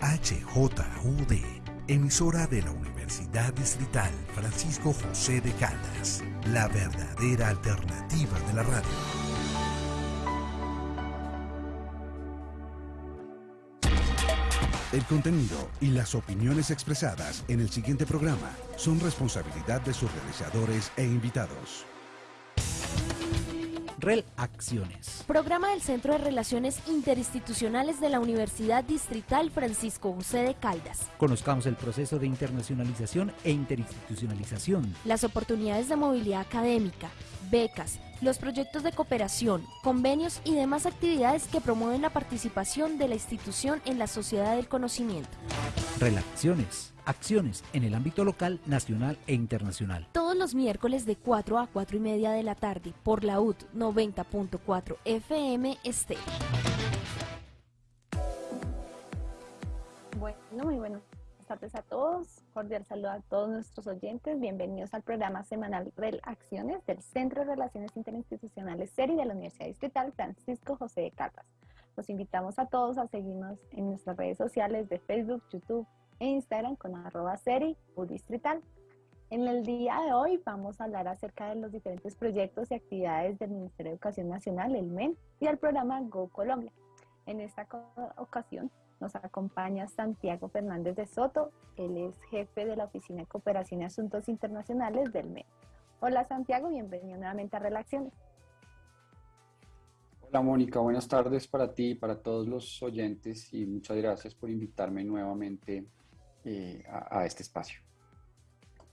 HJUD, emisora de la Universidad Distrital Francisco José de Caldas, la verdadera alternativa de la radio. El contenido y las opiniones expresadas en el siguiente programa son responsabilidad de sus realizadores e invitados. Relaciones. Programa del Centro de Relaciones Interinstitucionales de la Universidad Distrital Francisco José de Caldas. Conozcamos el proceso de internacionalización e interinstitucionalización. Las oportunidades de movilidad académica, becas, los proyectos de cooperación, convenios y demás actividades que promueven la participación de la institución en la sociedad del conocimiento. Relaciones. Acciones en el ámbito local, nacional e internacional. Todos los miércoles de 4 a 4 y media de la tarde por la UT 90.4 FM Estéreo. Bueno, muy buenas tardes a todos. Cordial saludo a todos nuestros oyentes. Bienvenidos al programa semanal Acciones del Centro de Relaciones Interinstitucionales SERI de la Universidad Distrital Francisco José de Caldas. Los invitamos a todos a seguirnos en nuestras redes sociales de Facebook, YouTube, e Instagram con arroba seri distrital. En el día de hoy vamos a hablar acerca de los diferentes proyectos y actividades del Ministerio de Educación Nacional, el MEN, y el programa Go Colombia. En esta ocasión nos acompaña Santiago Fernández de Soto, él es jefe de la Oficina de Cooperación y Asuntos Internacionales del MEN. Hola Santiago, bienvenido nuevamente a Relaciones. Hola Mónica, buenas tardes para ti y para todos los oyentes y muchas gracias por invitarme nuevamente eh, a, este espacio.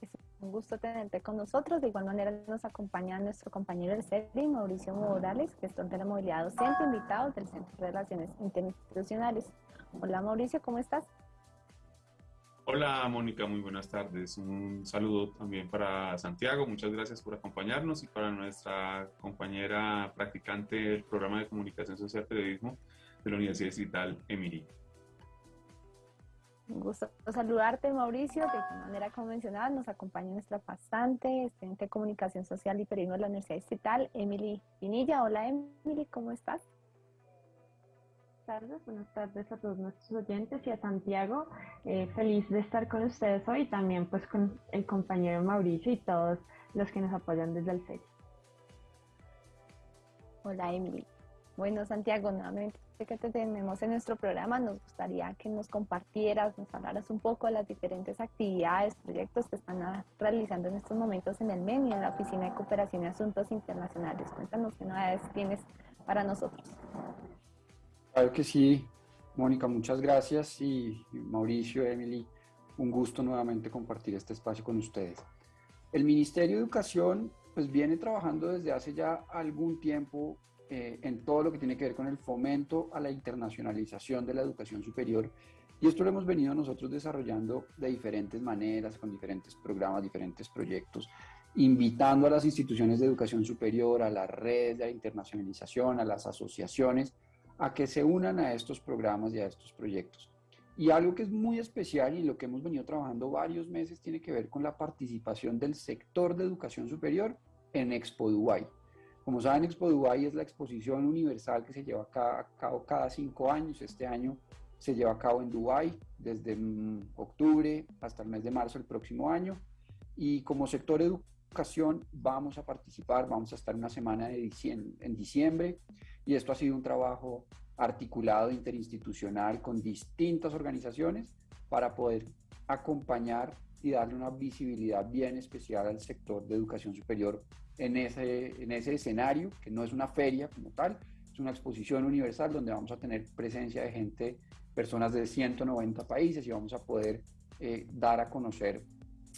Es un gusto tenerte con nosotros. De igual manera nos acompaña nuestro compañero del CERI, Mauricio Morales, gestor de la movilidad docente, invitado del Centro de Relaciones Interinstitucionales. Hola Mauricio, ¿cómo estás? Hola Mónica, muy buenas tardes. Un saludo también para Santiago, muchas gracias por acompañarnos y para nuestra compañera practicante del programa de comunicación social periodismo de la Universidad Distrital, Emily. Un gusto saludarte, Mauricio. De manera convencional nos acompaña nuestra pasante, estudiante de Comunicación Social y Periodismo de la Universidad Distrital, Emily Pinilla. Hola, Emily, ¿cómo estás? Tardes, buenas tardes a todos nuestros oyentes y a Santiago. Eh, feliz de estar con ustedes hoy, también pues con el compañero Mauricio y todos los que nos apoyan desde el CERI. Hola, Emily. Bueno, Santiago, nuevamente que te tenemos en nuestro programa, nos gustaría que nos compartieras, nos hablaras un poco de las diferentes actividades, proyectos que están realizando en estos momentos en el MEN y en la Oficina de Cooperación y Asuntos Internacionales. Cuéntanos qué novedades tienes para nosotros. Claro que sí, Mónica, muchas gracias y Mauricio, Emily, un gusto nuevamente compartir este espacio con ustedes. El Ministerio de Educación pues viene trabajando desde hace ya algún tiempo eh, en todo lo que tiene que ver con el fomento a la internacionalización de la educación superior. Y esto lo hemos venido nosotros desarrollando de diferentes maneras, con diferentes programas, diferentes proyectos, invitando a las instituciones de educación superior, a las redes de la internacionalización, a las asociaciones, a que se unan a estos programas y a estos proyectos. Y algo que es muy especial y lo que hemos venido trabajando varios meses tiene que ver con la participación del sector de educación superior en Expo Dubai. Como saben, Expo Dubai es la exposición universal que se lleva a cabo cada cinco años. Este año se lleva a cabo en Dubai desde mm, octubre hasta el mes de marzo del próximo año. Y como sector educación vamos a participar, vamos a estar una semana de en diciembre. Y esto ha sido un trabajo articulado interinstitucional con distintas organizaciones para poder acompañar y darle una visibilidad bien especial al sector de educación superior en ese, en ese escenario, que no es una feria como tal, es una exposición universal donde vamos a tener presencia de gente, personas de 190 países y vamos a poder eh, dar a conocer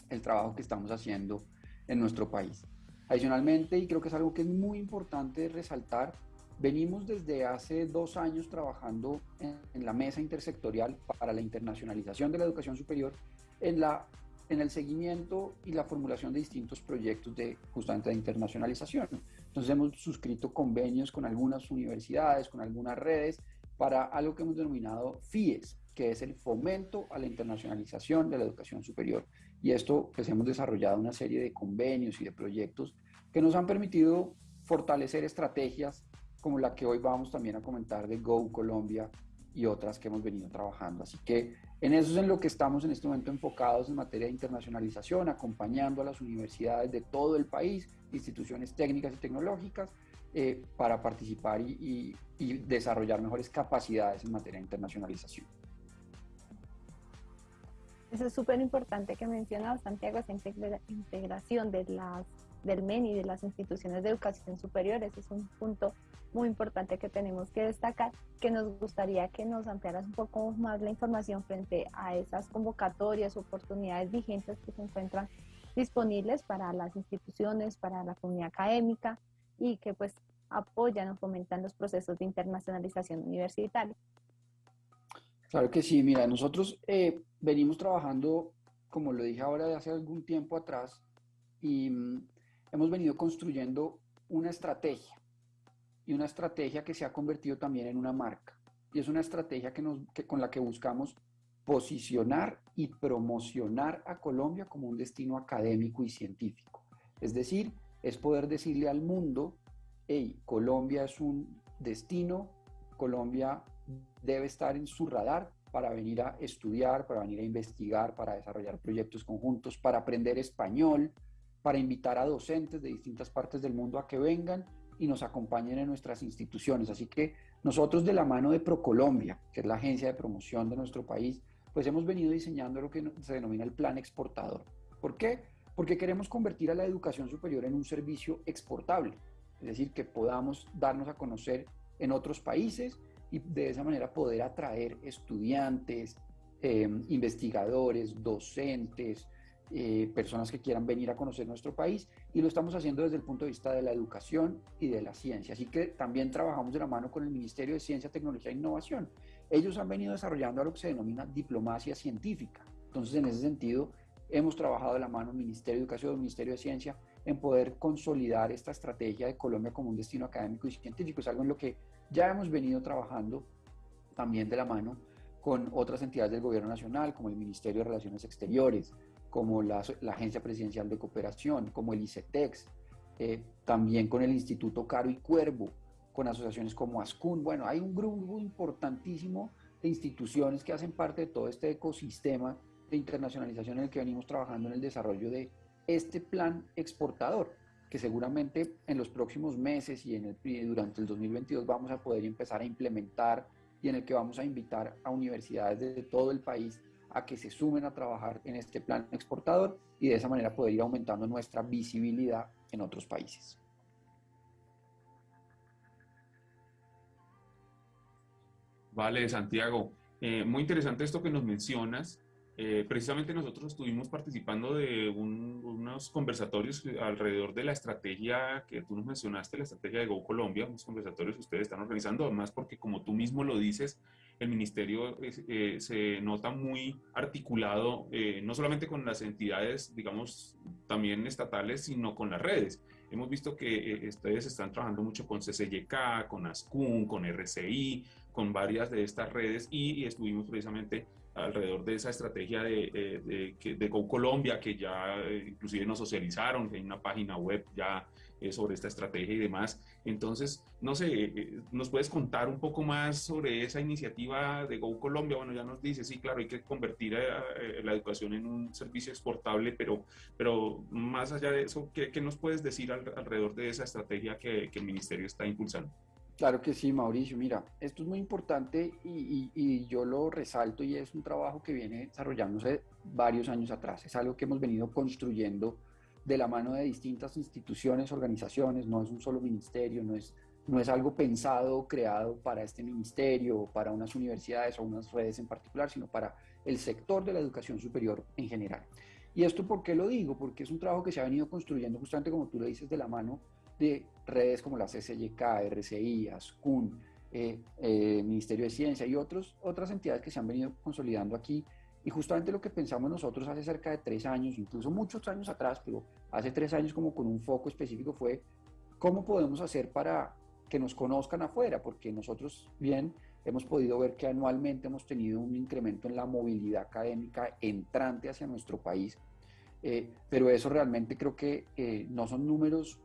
el trabajo que estamos haciendo en nuestro país. Adicionalmente, y creo que es algo que es muy importante resaltar, venimos desde hace dos años trabajando en, en la mesa intersectorial para la internacionalización de la educación superior en la en el seguimiento y la formulación de distintos proyectos de justamente de internacionalización. Entonces hemos suscrito convenios con algunas universidades, con algunas redes, para algo que hemos denominado FIES, que es el fomento a la internacionalización de la educación superior. Y esto, pues hemos desarrollado una serie de convenios y de proyectos que nos han permitido fortalecer estrategias como la que hoy vamos también a comentar de Go Colombia y otras que hemos venido trabajando. Así que en eso es en lo que estamos en este momento enfocados en materia de internacionalización, acompañando a las universidades de todo el país, instituciones técnicas y tecnológicas, eh, para participar y, desarrollar mejores capacidades en materia de internacionalización. Eso es súper importante que mencionaba Santiago, esa integración de las del MEN y de las instituciones de educación superior. Ese es un punto muy importante que tenemos que destacar, que nos gustaría que nos ampliaras un poco más la información frente a esas convocatorias, oportunidades vigentes que se encuentran disponibles para las instituciones, para la comunidad académica y que pues apoyan o fomentan los procesos de internacionalización universitaria. Claro que sí, mira, nosotros eh, venimos trabajando, como lo dije ahora, de hace algún tiempo atrás, y mm, hemos venido construyendo una estrategia y una estrategia que se ha convertido también en una marca. Y es una estrategia que nos, con la que buscamos posicionar y promocionar a Colombia como un destino académico y científico. Es decir, es poder decirle al mundo, hey, Colombia es un destino, Colombia debe estar en su radar para venir a estudiar, para venir a investigar, para desarrollar proyectos conjuntos, para aprender español, para invitar a docentes de distintas partes del mundo a que vengan y nos acompañen en nuestras instituciones. Así que nosotros de la mano de Procolombia, que es la agencia de promoción de nuestro país, pues hemos venido diseñando lo que se denomina el plan exportador. ¿Por qué? Porque queremos convertir a la educación superior en un servicio exportable, es decir, que podamos darnos a conocer en otros países y de esa manera poder atraer estudiantes, eh, investigadores, docentes, eh, personas que quieran venir a conocer nuestro país y lo estamos haciendo desde el punto de vista de la educación y de la ciencia. Así que también trabajamos de la mano con el Ministerio de Ciencia, Tecnología e Innovación. Ellos han venido desarrollando lo que se denomina diplomacia científica. Entonces, en ese sentido, hemos trabajado de la mano el Ministerio de Educación, el Ministerio de Ciencia, en poder consolidar esta estrategia de Colombia como un destino académico y científico. Es algo en lo que ya hemos venido trabajando también de la mano con otras entidades del Gobierno Nacional, como el Ministerio de Relaciones Exteriores, como la, Agencia Presidencial de Cooperación, como el ICETEX, eh, también con el Instituto Caro y Cuervo, con asociaciones como ASCUN. Bueno, hay un grupo importantísimo de instituciones que hacen parte de todo este ecosistema de internacionalización en el que venimos trabajando en el desarrollo de este plan exportador, que seguramente en los próximos meses y, el, durante el 2022 vamos a poder empezar a implementar y en el que vamos a invitar a universidades de todo el país a que se sumen a trabajar en este plan exportador y de esa manera poder ir aumentando nuestra visibilidad en otros países. Vale, Santiago. Eh, muy interesante esto que nos mencionas. Eh, precisamente nosotros estuvimos participando de unos conversatorios alrededor de la estrategia que tú nos mencionaste, la estrategia de Go Colombia, unos conversatorios que ustedes están organizando, además porque como tú mismo lo dices, el ministerio eh, se nota muy articulado, eh, no solamente con las entidades, digamos, también estatales, sino con las redes. Hemos visto que ustedes están trabajando mucho con CCYK, con ASCUN, con RCI, con varias de estas redes y, estuvimos precisamente alrededor de esa estrategia de, de, Go Colombia, que ya inclusive nos socializaron, que hay una página web ya eh, sobre esta estrategia y demás. Entonces, no sé, eh, ¿nos puedes contar un poco más sobre esa iniciativa de Go Colombia? Bueno, ya nos dice, sí, claro, hay que convertir la educación en un servicio exportable, pero, pero más allá de eso, ¿qué, qué nos puedes decir alrededor de esa estrategia que, que, el ministerio está impulsando? Claro que sí, Mauricio. Mira, esto es muy importante y, yo lo resalto y es un trabajo que viene desarrollándose varios años atrás. Es algo que hemos venido construyendo de la mano de distintas instituciones, organizaciones, no es un solo ministerio, no es, no es algo pensado, creado para este ministerio, o para unas universidades o unas redes en particular, sino para el sector de la educación superior en general. ¿Y esto por qué lo digo? Porque es un trabajo que se ha venido construyendo justamente como tú lo dices, de la mano de redes como la CCYK, RCI, ASCUN, eh, eh, Ministerio de Ciencia y otros, otras entidades que se han venido consolidando aquí. Y justamente lo que pensamos nosotros hace cerca de tres años, incluso muchos años atrás, pero hace tres años como con un foco específico fue cómo podemos hacer para que nos conozcan afuera, porque nosotros bien hemos podido ver que anualmente hemos tenido un incremento en la movilidad académica entrante hacia nuestro país, eh, pero eso realmente creo que eh, no son números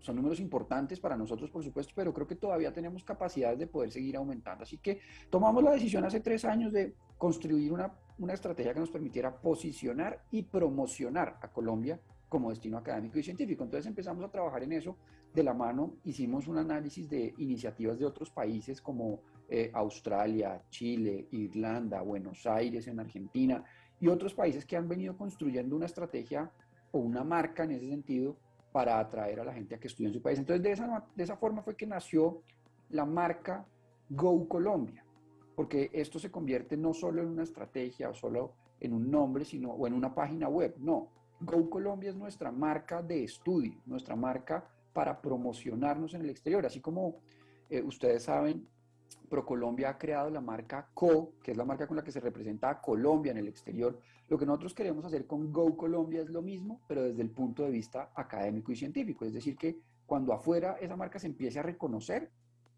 son números importantes para nosotros, por supuesto, pero creo que todavía tenemos capacidades de poder seguir aumentando. Así que tomamos la decisión hace tres años de construir una, una estrategia que nos permitiera posicionar y promocionar a Colombia como destino académico y científico. Entonces empezamos a trabajar en eso de la mano, hicimos un análisis de iniciativas de otros países como eh, Australia, Chile, Irlanda, Buenos Aires en Argentina y otros países que han venido construyendo una estrategia o una marca en ese sentido para atraer a la gente a que estudie en su país. Entonces, de esa, de esa forma fue que nació la marca Go Colombia, porque esto se convierte no solo en una estrategia o solo en un nombre, sino o en una página web. No, Go Colombia es nuestra marca de estudio, nuestra marca para promocionarnos en el exterior. Así como eh, ustedes saben, ProColombia ha creado la marca CO, que es la marca con la que se representa a Colombia en el exterior. Lo que nosotros queremos hacer con Go Colombia es lo mismo, pero desde el punto de vista académico y científico. Es decir, que cuando afuera esa marca se empiece a reconocer,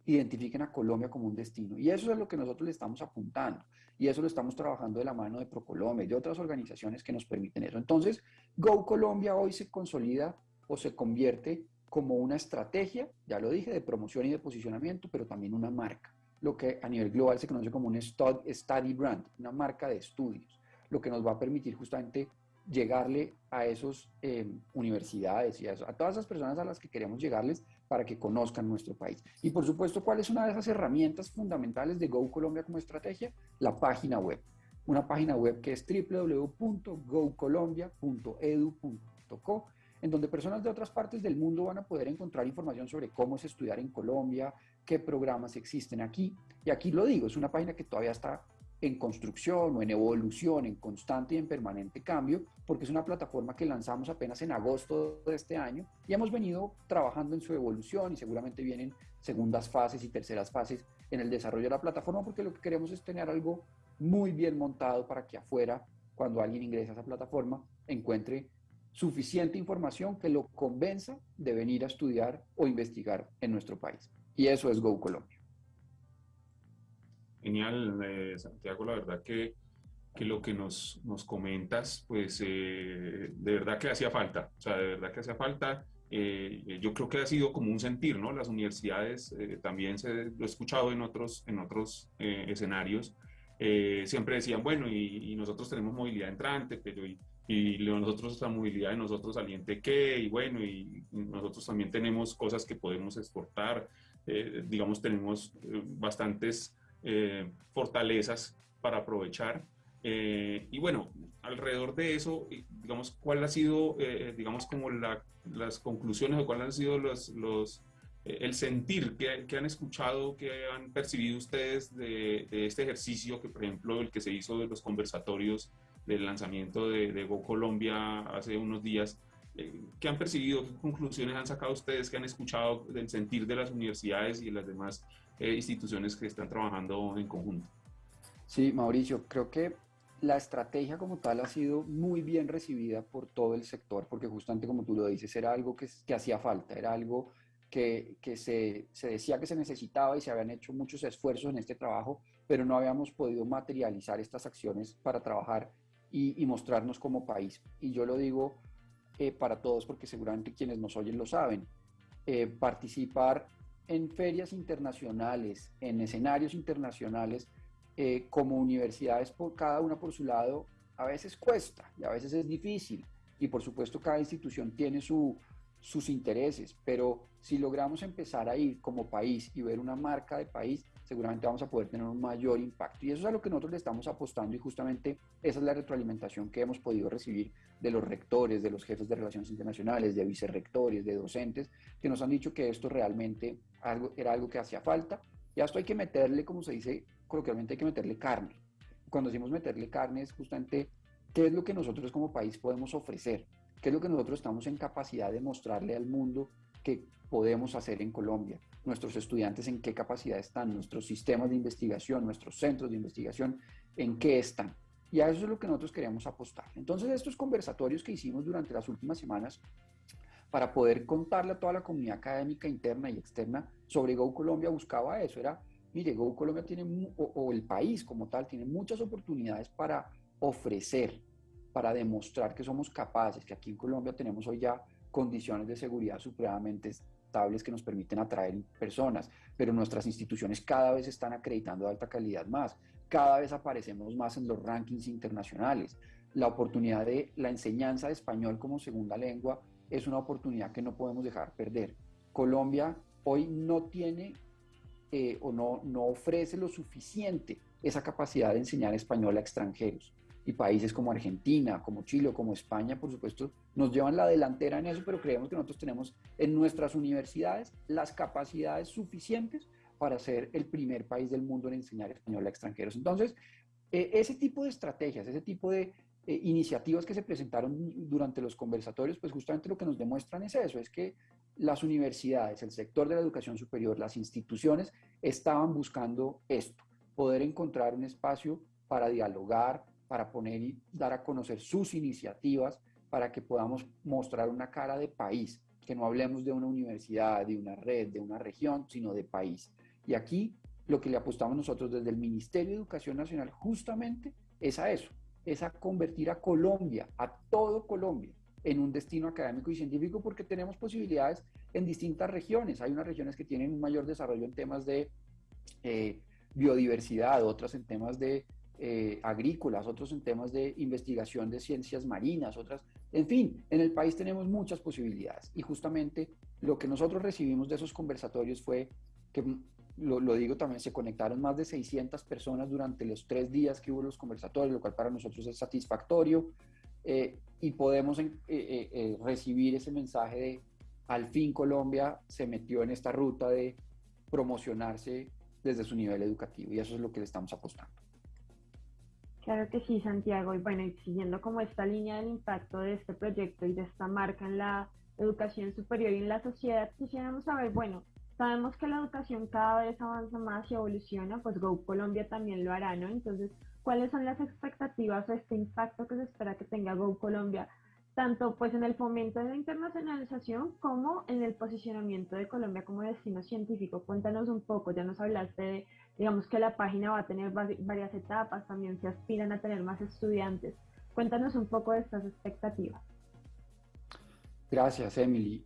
identifiquen a Colombia como un destino. Y eso es lo que nosotros le estamos apuntando. Y eso lo estamos trabajando de la mano de ProColombia y de otras organizaciones que nos permiten eso. Entonces, Go Colombia hoy se consolida o se convierte como una estrategia, ya lo dije, de promoción y de posicionamiento, pero también una marca lo que a nivel global se conoce como un study brand, una marca de estudios, lo que nos va a permitir justamente llegarle a esas eh, universidades y a, a, todas esas personas a las que queremos llegarles para que conozcan nuestro país. Y por supuesto, ¿cuál es una de esas herramientas fundamentales de Go Colombia como estrategia? La página web. Una página web que es www.gocolombia.edu.co en donde personas de otras partes del mundo van a poder encontrar información sobre cómo es estudiar en Colombia, qué programas existen aquí. Y aquí lo digo, es una página que todavía está en construcción o en evolución, en constante y en permanente cambio, porque es una plataforma que lanzamos apenas en agosto de este año y hemos venido trabajando en su evolución y seguramente vienen segundas fases y terceras fases en el desarrollo de la plataforma, porque lo que queremos es tener algo muy bien montado para que afuera, cuando alguien ingresa a esa plataforma, encuentre suficiente información que lo convenza de venir a estudiar o investigar en nuestro país. Y eso es Go Colombia. Genial, eh, Santiago, la verdad que, que, lo que nos, nos comentas, pues eh, de verdad que hacía falta, o sea, de verdad que hacía falta. Eh, yo creo que ha sido como un sentir, ¿no? Las universidades, también se, lo he escuchado en otros, en otros escenarios, siempre decían, bueno, y, y, nosotros tenemos movilidad entrante, pero y, y nosotros la movilidad de nosotros saliente qué, y bueno, y nosotros también tenemos cosas que podemos exportar, eh, digamos, tenemos eh, bastantes eh, fortalezas para aprovechar. y bueno, alrededor de eso, digamos, ¿cuál ha sido, digamos, como la, las conclusiones o cuáles han sido los, los el sentir que, que, han escuchado, que han percibido ustedes de, de, este ejercicio, que por ejemplo el que se hizo de los conversatorios del lanzamiento de, de Go Colombia hace unos días, eh, ¿Qué han percibido? ¿Qué conclusiones han sacado ustedes? ¿Qué han escuchado del sentir de las universidades y las demás eh, instituciones que están trabajando en conjunto? Sí, Mauricio, creo que la estrategia como tal ha sido muy bien recibida por todo el sector, porque justamente como tú lo dices, era algo que, que hacía falta, era algo que, que se, se, decía que se necesitaba y se habían hecho muchos esfuerzos en este trabajo, pero no habíamos podido materializar estas acciones para trabajar y mostrarnos como país. Y yo lo digo eh, para todos, porque seguramente quienes nos oyen lo saben. Eh, participar en ferias internacionales, en escenarios internacionales, eh, como universidades, por cada una por su lado, a veces cuesta y a veces es difícil. Y por supuesto cada institución tiene su, sus intereses, pero si logramos empezar a ir como país y ver una marca de país, seguramente vamos a poder tener un mayor impacto. Y eso es a lo que nosotros le estamos apostando y justamente esa es la retroalimentación que hemos podido recibir de los rectores, de los jefes de relaciones internacionales, de vicerrectores, de docentes, que nos han dicho que esto realmente algo, era algo que hacía falta. Y a esto hay que meterle, como se dice coloquialmente, hay que meterle carne. Cuando decimos meterle carne es justamente qué es lo que nosotros como país podemos ofrecer, qué es lo que nosotros estamos en capacidad de mostrarle al mundo que podemos hacer en Colombia, nuestros estudiantes en qué capacidad están, nuestros sistemas de investigación, nuestros centros de investigación, en qué están. Y a eso es lo que nosotros queríamos apostar. Entonces, estos conversatorios que hicimos durante las últimas semanas para poder contarle a toda la comunidad académica interna y externa sobre Go Colombia buscaba eso, era, mire, Go Colombia tiene, o, el país como tal, tiene muchas oportunidades para ofrecer, para demostrar que somos capaces, que aquí en Colombia tenemos hoy ya condiciones de seguridad supremamente adaptables que nos permiten atraer personas, pero nuestras instituciones cada vez están acreditando alta calidad más, cada vez aparecemos más en los rankings internacionales. La oportunidad de la enseñanza de español como segunda lengua es una oportunidad que no podemos dejar perder. Colombia hoy no tiene eh, o no, no ofrece lo suficiente esa capacidad de enseñar español a extranjeros. Y países como Argentina, como Chile o como España, por supuesto, nos llevan la delantera en eso, pero creemos que nosotros tenemos en nuestras universidades las capacidades suficientes para ser el primer país del mundo en enseñar español a extranjeros. Entonces, eh, ese tipo de estrategias, ese tipo de eh, iniciativas que se presentaron durante los conversatorios, pues justamente lo que nos demuestran es eso, es que las universidades, el sector de la educación superior, las instituciones estaban buscando esto, poder encontrar un espacio para dialogar, para poner y dar a conocer sus iniciativas, para que podamos mostrar una cara de país, que no hablemos de una universidad, de una red, de una región, sino de país. Y aquí lo que le apostamos nosotros desde el Ministerio de Educación Nacional justamente es a eso, es a convertir a Colombia, a todo Colombia, en un destino académico y científico porque tenemos posibilidades en distintas regiones. Hay unas regiones que tienen un mayor desarrollo en temas de eh, biodiversidad, otras en temas de eh, agrícolas, otros en temas de investigación de ciencias marinas, otras, en fin, en el país tenemos muchas posibilidades y justamente lo que nosotros recibimos de esos conversatorios fue que, lo, digo también, se conectaron más de 600 personas durante los tres días que hubo los conversatorios, lo cual para nosotros es satisfactorio eh, y podemos eh, recibir ese mensaje de al fin Colombia se metió en esta ruta de promocionarse desde su nivel educativo y eso es lo que le estamos apostando. Claro que sí, Santiago. Y bueno, y siguiendo como esta línea del impacto de este proyecto y de esta marca en la educación superior y en la sociedad, quisiéramos saber, bueno, sabemos que la educación cada vez avanza más y evoluciona, pues Go Colombia también lo hará, ¿no? Entonces, ¿cuáles son las expectativas o este impacto que se espera que tenga Go Colombia tanto pues en el fomento de la internacionalización como en el posicionamiento de Colombia como destino científico. Cuéntanos un poco, ya nos hablaste de, digamos que la página va a tener varias etapas, también se aspiran a tener más estudiantes. Cuéntanos un poco de estas expectativas. Gracias, Emily.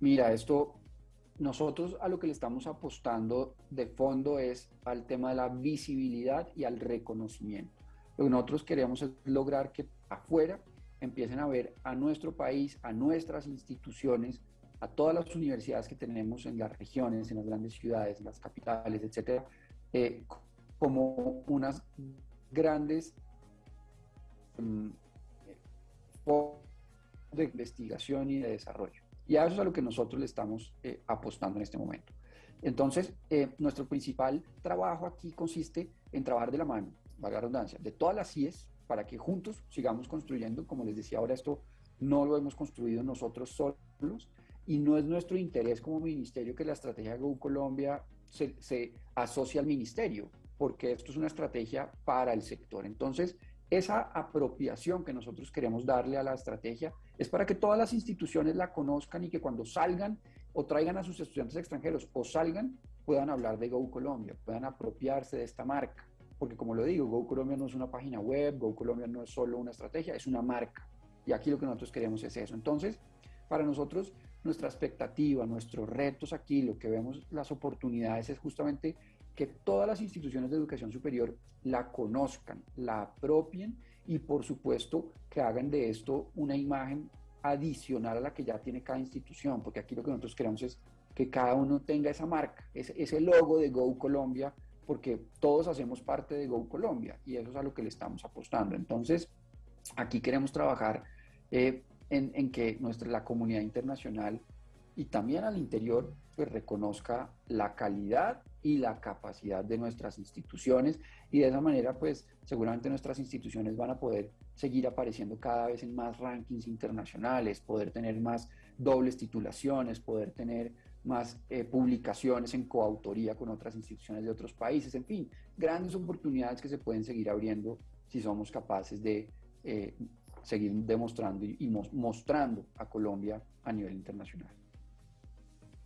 Mira, esto, nosotros a lo que le estamos apostando de fondo es al tema de la visibilidad y al reconocimiento. Lo que nosotros queremos es lograr que afuera empiecen a ver a nuestro país, a nuestras instituciones, a todas las universidades que tenemos en las regiones, en las grandes ciudades, en las capitales, etcétera, eh, como unas grandes um, de investigación y de desarrollo. Y a eso es a lo que nosotros le estamos eh, apostando en este momento. Entonces, eh, nuestro principal trabajo aquí consiste en trabajar de la mano, valga la redundancia, de todas las CIES, para que juntos sigamos construyendo. Como les decía ahora, esto no lo hemos construido nosotros solos y no es nuestro interés como ministerio que la estrategia Go Colombia se, se asocie al ministerio, porque esto es una estrategia para el sector. Entonces, esa apropiación que nosotros queremos darle a la estrategia es para que todas las instituciones la conozcan y que cuando salgan o traigan a sus estudiantes extranjeros o salgan, puedan hablar de Go Colombia, puedan apropiarse de esta marca porque como lo digo, Go Colombia no es una página web, Go Colombia no es solo una estrategia, es una marca. Y aquí lo que nosotros queremos es eso. Entonces, para nosotros, nuestra expectativa, nuestros retos aquí, lo que vemos las oportunidades es justamente que todas las instituciones de educación superior la conozcan, la apropien y por supuesto que hagan de esto una imagen adicional a la que ya tiene cada institución, porque aquí lo que nosotros queremos es que cada uno tenga esa marca, ese, logo de Go Colombia porque todos hacemos parte de Go Colombia y eso es a lo que le estamos apostando. Entonces, aquí queremos trabajar eh, en, que nuestra, la comunidad internacional y también al interior pues reconozca la calidad y la capacidad de nuestras instituciones y de esa manera pues seguramente nuestras instituciones van a poder seguir apareciendo cada vez en más rankings internacionales, poder tener más dobles titulaciones, poder tener más eh, publicaciones en coautoría con otras instituciones de otros países, en fin, grandes oportunidades que se pueden seguir abriendo si somos capaces de eh, seguir demostrando y, mostrando a Colombia a nivel internacional.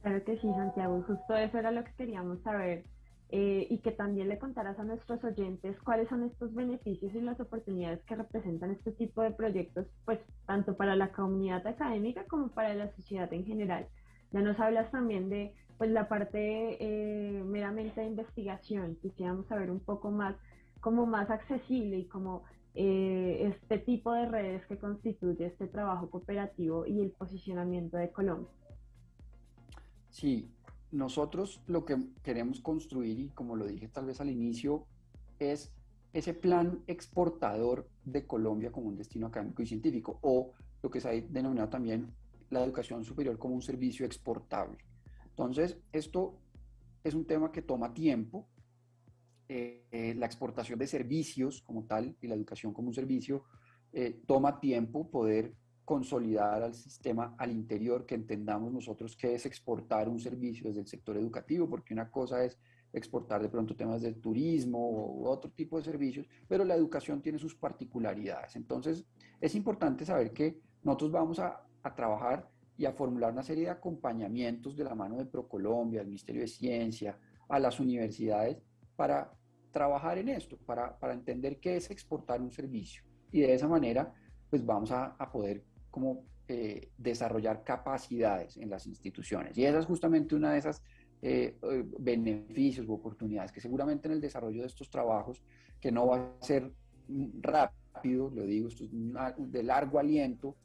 Claro que sí, Santiago, justo eso era lo que queríamos saber eh, y que también le contaras a nuestros oyentes cuáles son estos beneficios y las oportunidades que representan este tipo de proyectos, pues tanto para la comunidad académica como para la sociedad en general. Ya nos hablas también de pues la parte eh, meramente de investigación. Quisiéramos saber un poco más, como más accesible y como eh, este tipo de redes que constituye este trabajo cooperativo y el posicionamiento de Colombia. Sí, nosotros lo que queremos construir, y como lo dije tal vez al inicio, es ese plan exportador de Colombia como un destino académico y científico, o lo que se ha denominado también la educación superior como un servicio exportable. Entonces, esto es un tema que toma tiempo. Eh, eh, la exportación de servicios como tal y la educación como un servicio eh, toma tiempo poder consolidar al sistema al interior, que entendamos nosotros qué es exportar un servicio desde el sector educativo, porque una cosa es exportar de pronto temas de turismo u otro tipo de servicios, pero la educación tiene sus particularidades. Entonces, es importante saber que nosotros vamos a, a trabajar y a formular una serie de acompañamientos de la mano de ProColombia, del Ministerio de Ciencia, a las universidades, para trabajar en esto, para, para entender qué es exportar un servicio. Y de esa manera, pues vamos a, a poder como eh, desarrollar capacidades en las instituciones. Y esa es justamente una de esas eh, eh, beneficios u oportunidades que seguramente en el desarrollo de estos trabajos, que no va a ser rápido, lo digo, esto es de largo aliento,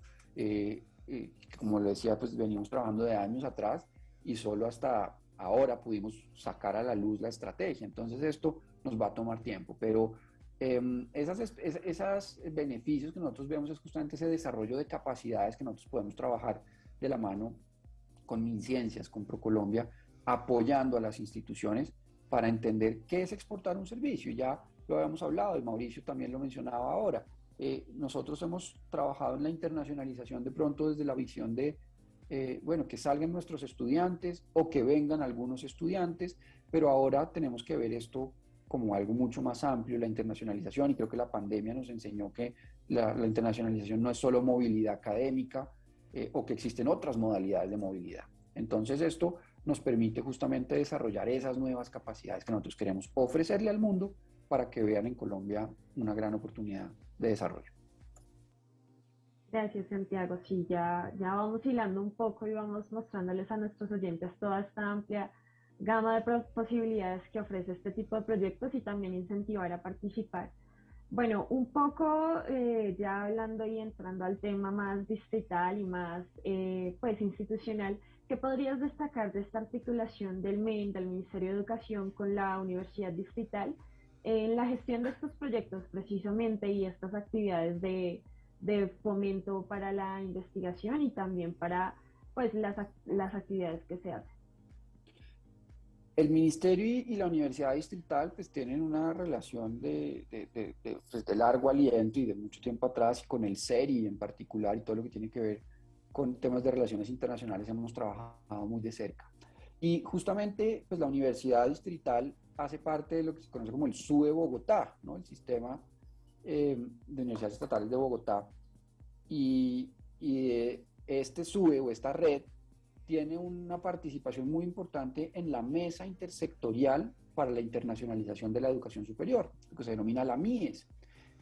como lo decía, pues venimos trabajando de años atrás y solo hasta ahora pudimos sacar a la luz la estrategia. Entonces esto nos va a tomar tiempo, pero eh, esas, esos beneficios que nosotros vemos es justamente ese desarrollo de capacidades que nosotros podemos trabajar de la mano con MinCiencias, con ProColombia, apoyando a las instituciones para entender qué es exportar un servicio. Ya lo habíamos hablado y Mauricio también lo mencionaba ahora. Eh, nosotros hemos trabajado en la internacionalización de pronto desde la visión de, eh, bueno, que salgan nuestros estudiantes o que vengan algunos estudiantes, pero ahora tenemos que ver esto como algo mucho más amplio, la internacionalización, y creo que la pandemia nos enseñó que la, internacionalización no es solo movilidad académica eh, o que existen otras modalidades de movilidad. Entonces esto nos permite justamente desarrollar esas nuevas capacidades que nosotros queremos ofrecerle al mundo para que vean en Colombia una gran oportunidad de desarrollo. Gracias, Santiago. Sí, ya, ya vamos hilando un poco y vamos mostrándoles a nuestros oyentes toda esta amplia gama de posibilidades que ofrece este tipo de proyectos y también incentivar a participar. Bueno, un poco eh, ya hablando y entrando al tema más distrital y más eh, pues institucional, ¿Qué podrías destacar de esta articulación del MEN, del Ministerio de Educación, con la Universidad Distrital en la gestión de estos proyectos precisamente y estas actividades de, fomento para la investigación y también para pues, las, las actividades que se hacen? El Ministerio y la Universidad Distrital pues tienen una relación de, de, pues, de, largo aliento y de mucho tiempo atrás y con el CERI en particular y todo lo que tiene que ver con temas de relaciones internacionales hemos trabajado muy de cerca. Y justamente pues, la Universidad Distrital hace parte de lo que se conoce como el SUE Bogotá, ¿no? el sistema eh, de universidades estatales de Bogotá. Y, y este SUE o esta red tiene una participación muy importante en la mesa intersectorial para la internacionalización de la educación superior, que se denomina la MIES.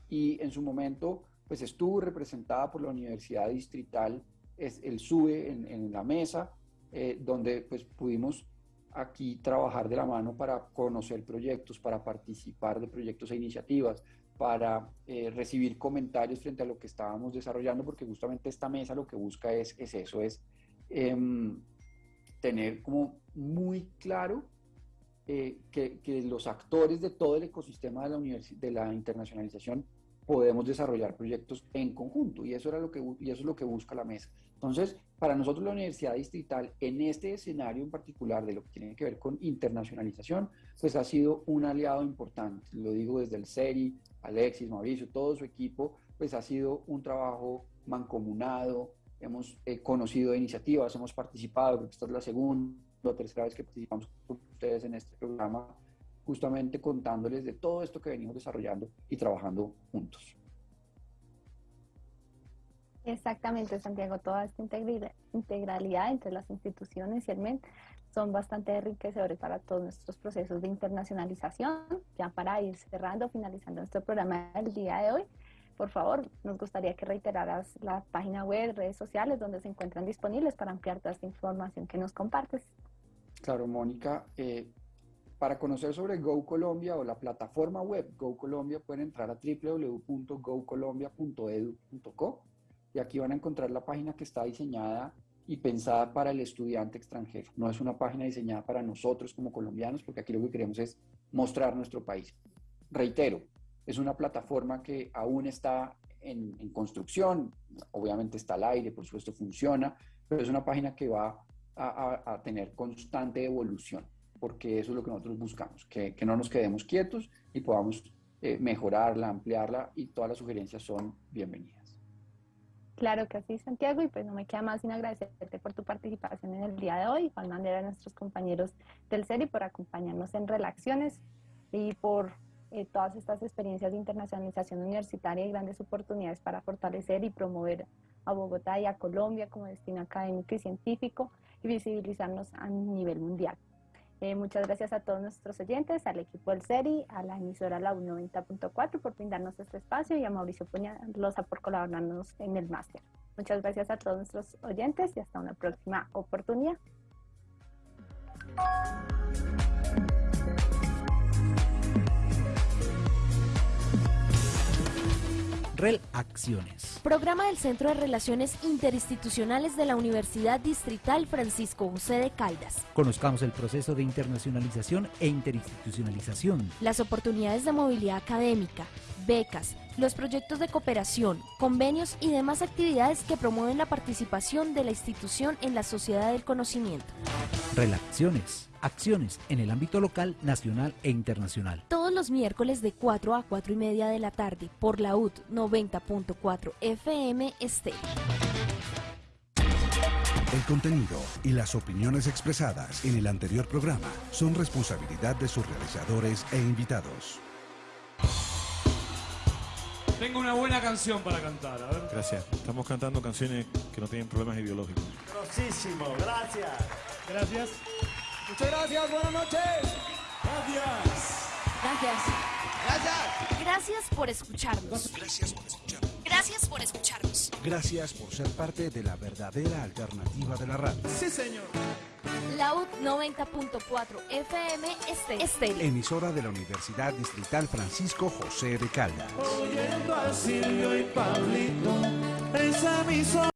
Y en su momento, pues estuvo representada por la Universidad Distrital es el SUBE en, la mesa, eh, donde pues pudimos aquí trabajar de la mano para conocer proyectos, para participar de proyectos e iniciativas, para eh, recibir comentarios frente a lo que estábamos desarrollando, porque justamente esta mesa lo que busca es, es eso, es em, tener como muy claro eh, que, que, los actores de todo el ecosistema de la, de la internacionalización podemos desarrollar proyectos en conjunto y eso, era lo que, y eso es lo que busca la mesa. Entonces, para nosotros la Universidad Distrital, en este escenario en particular de lo que tiene que ver con internacionalización, pues ha sido un aliado importante. Lo digo desde el CERI, Alexis, Mauricio, todo su equipo, pues ha sido un trabajo mancomunado, hemos eh, conocido iniciativas, hemos participado, esta es la segunda o tercera vez que participamos con ustedes en este programa, justamente contándoles de todo esto que venimos desarrollando y trabajando juntos. Exactamente, Santiago, toda esta integralidad entre las instituciones y el MEN son bastante enriquecedores para todos nuestros procesos de internacionalización. Ya para ir cerrando, finalizando nuestro programa del día de hoy, por favor, nos gustaría que reiteraras la página web, redes sociales donde se encuentran disponibles para ampliar toda esta información que nos compartes. Claro, Mónica. Eh, para conocer sobre Go Colombia o la plataforma web Go Colombia pueden entrar a www.gocolombia.edu.co y aquí van a encontrar la página que está diseñada y pensada para el estudiante extranjero. No es una página diseñada para nosotros como colombianos, porque aquí lo que queremos es mostrar nuestro país. Reitero, es una plataforma que aún está en, construcción, obviamente está al aire, por supuesto funciona, pero es una página que va a tener constante evolución porque eso es lo que nosotros buscamos, que, que no nos quedemos quietos y podamos eh, mejorarla, ampliarla y todas las sugerencias son bienvenidas. Claro que sí, Santiago, y pues no me queda más sin agradecerte por tu participación en el día de hoy, igual manera a nuestros compañeros del CERI por acompañarnos en Relaciones y por eh, todas estas experiencias de internacionalización universitaria y grandes oportunidades para fortalecer y promover a Bogotá y a Colombia como destino académico y científico y visibilizarnos a nivel mundial. Eh, muchas gracias a todos nuestros oyentes, al equipo del SERI, a la emisora La 90.4 por brindarnos este espacio y a Mauricio Puñalosa por colaborarnos en el máster. Muchas gracias a todos nuestros oyentes y hasta una próxima oportunidad. Acciones. Programa del Centro de Relaciones Interinstitucionales de la Universidad Distrital Francisco José de Caldas. Conozcamos el proceso de internacionalización e interinstitucionalización. Las oportunidades de movilidad académica, becas, los proyectos de cooperación, convenios y demás actividades que promueven la participación de la institución en la sociedad del conocimiento. Relaciones acciones en el ámbito local, nacional e internacional. Todos los miércoles de 4 a 4 y media de la tarde por la UT 90.4 FM Este. El contenido y las opiniones expresadas en el anterior programa son responsabilidad de sus realizadores e invitados. Tengo una buena canción para cantar, a ver. Gracias. Estamos cantando canciones que no tienen problemas ideológicos. Grosísimo, gracias. Gracias. Muchas gracias, buenas noches. Gracias. Gracias. Gracias. Gracias por escucharnos. Gracias por escucharnos. Gracias por escucharnos. Gracias por ser parte de la verdadera alternativa de la radio. Sí, señor. Laud 90.4 FM Este. Emisora de la Universidad Distrital Francisco José de Caldas. Oyendo a Silvio y Pablito, esa emisora.